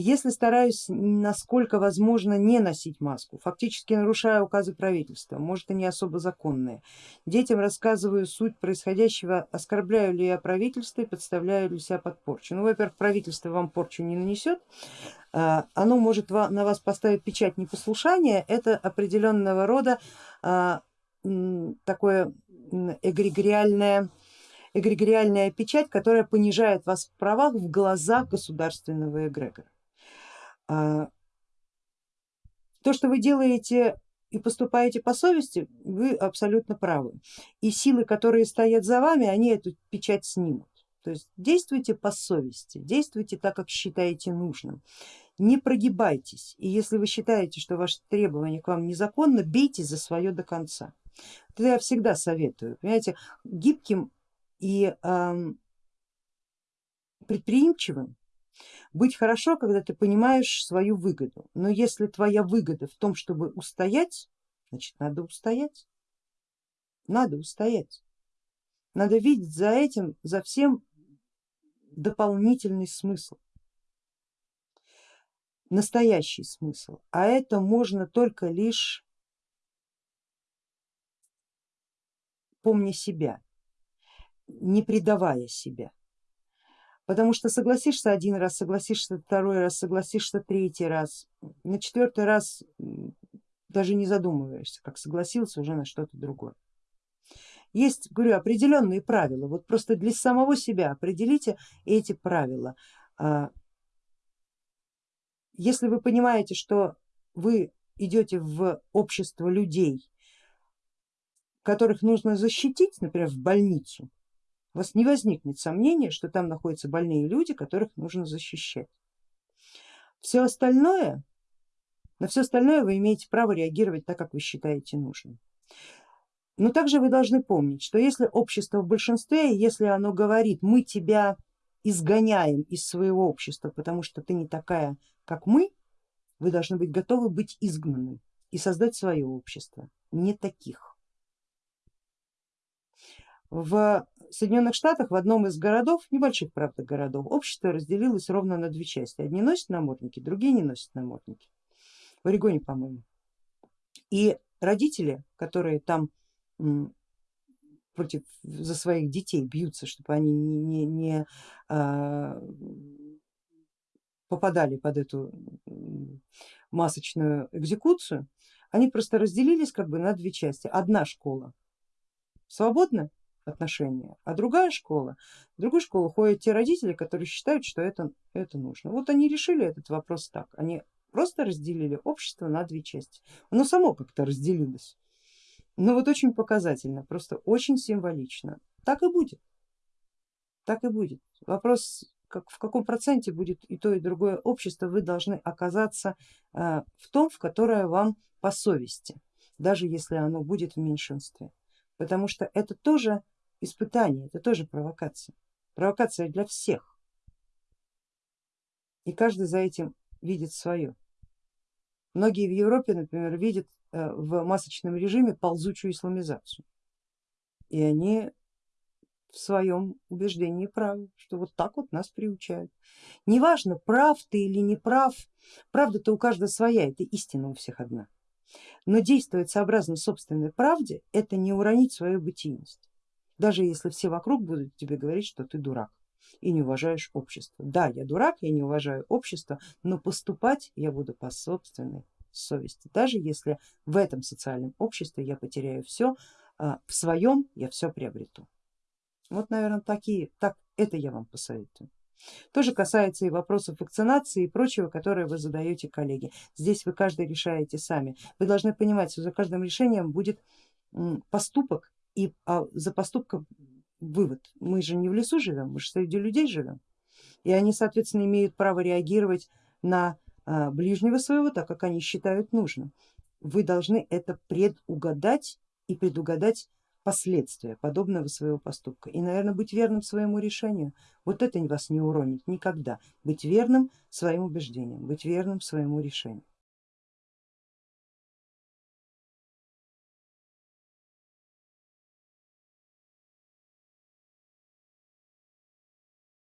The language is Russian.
если стараюсь, насколько возможно, не носить маску, фактически нарушая указы правительства, может и не особо законные, детям рассказываю суть происходящего, оскорбляю ли я правительство и подставляю ли себя под порчу. Ну, во-первых, правительство вам порчу не нанесет, а, оно может на вас поставить печать непослушания, это определенного рода а, такое эгрегориальное эгрегориальная печать, которая понижает вас в правах в глазах государственного эгрегора. А, то, что вы делаете и поступаете по совести, вы абсолютно правы. И силы, которые стоят за вами, они эту печать снимут. То есть действуйте по совести, действуйте так, как считаете нужным. Не прогибайтесь, и если вы считаете, что ваши требования к вам незаконно, бейте за свое до конца. Это я всегда советую, понимаете, гибким и э, предприимчивым быть хорошо, когда ты понимаешь свою выгоду, но если твоя выгода в том, чтобы устоять, значит надо устоять, надо устоять. Надо видеть за этим, за всем дополнительный смысл, настоящий смысл, а это можно только лишь помня себя, не предавая себя. Потому что согласишься один раз, согласишься второй раз, согласишься третий раз, на четвертый раз даже не задумываешься, как согласился уже на что-то другое. Есть, говорю, определенные правила, вот просто для самого себя определите эти правила. А, если вы понимаете, что вы идете в общество людей, которых нужно защитить, например, в больницу, у вас не возникнет сомнения, что там находятся больные люди, которых нужно защищать. Все остальное, на все остальное вы имеете право реагировать так, как вы считаете нужным. Но также вы должны помнить, что если общество в большинстве, если оно говорит, мы тебя изгоняем из своего общества, потому что ты не такая, как мы, вы должны быть готовы быть изгнанным и создать свое общество, не таких. В Соединенных Штатах в одном из городов, небольших правда городов, общество разделилось ровно на две части. Одни носят намордники, другие не носят намордники. В Орегоне, по-моему. И родители, которые там против за своих детей бьются, чтобы они не, не, не а, попадали под эту масочную экзекуцию, они просто разделились как бы на две части. Одна школа свободна отношения. А другая школа, в другую школу ходят те родители, которые считают, что это, это нужно. Вот они решили этот вопрос так, они просто разделили общество на две части. Оно само как-то разделилось. Но вот очень показательно, просто очень символично. Так и будет. Так и будет. Вопрос, как, в каком проценте будет и то, и другое общество, вы должны оказаться э, в том, в которое вам по совести, даже если оно будет в меньшинстве. Потому что это тоже испытание, это тоже провокация. Провокация для всех. И каждый за этим видит свое. Многие в Европе, например, видят э, в масочном режиме ползучую исламизацию. И они в своем убеждении правы, что вот так вот нас приучают. Неважно, прав ты или не прав, правда-то у каждого своя, это истина у всех одна. Но действовать сообразно собственной правде, это не уронить свою бытийность даже если все вокруг будут тебе говорить, что ты дурак и не уважаешь общество. Да, я дурак, я не уважаю общество, но поступать я буду по собственной совести, даже если в этом социальном обществе я потеряю все, а, в своем я все приобрету. Вот, наверное, такие, так это я вам посоветую. Тоже касается и вопросов вакцинации и прочего, которые вы задаете коллеги. Здесь вы каждый решаете сами. Вы должны понимать, что за каждым решением будет поступок, и а за поступком вывод, мы же не в лесу живем, мы же среди людей живем. И они, соответственно, имеют право реагировать на а, ближнего своего так, как они считают нужным. Вы должны это предугадать и предугадать последствия подобного своего поступка и, наверное, быть верным своему решению. Вот это вас не уронит никогда. Быть верным своим убеждениям, быть верным своему решению.